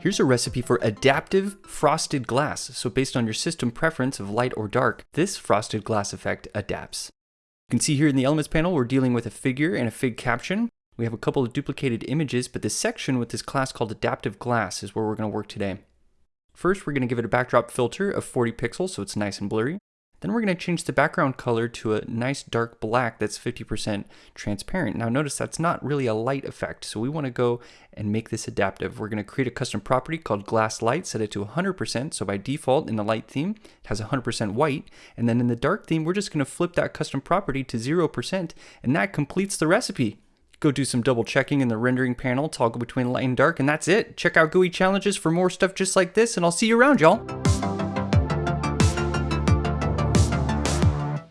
Here's a recipe for adaptive frosted glass. So based on your system preference of light or dark, this frosted glass effect adapts. You can see here in the elements panel, we're dealing with a figure and a fig caption. We have a couple of duplicated images, but the section with this class called adaptive glass is where we're gonna work today. First, we're gonna give it a backdrop filter of 40 pixels so it's nice and blurry. Then we're going to change the background color to a nice dark black that's 50% transparent. Now notice that's not really a light effect, so we want to go and make this adaptive. We're going to create a custom property called glass light, set it to 100%, so by default in the light theme it has 100% white, and then in the dark theme we're just going to flip that custom property to 0%, and that completes the recipe. Go do some double checking in the rendering panel, toggle between light and dark, and that's it. Check out GUI challenges for more stuff just like this, and I'll see you around, y'all.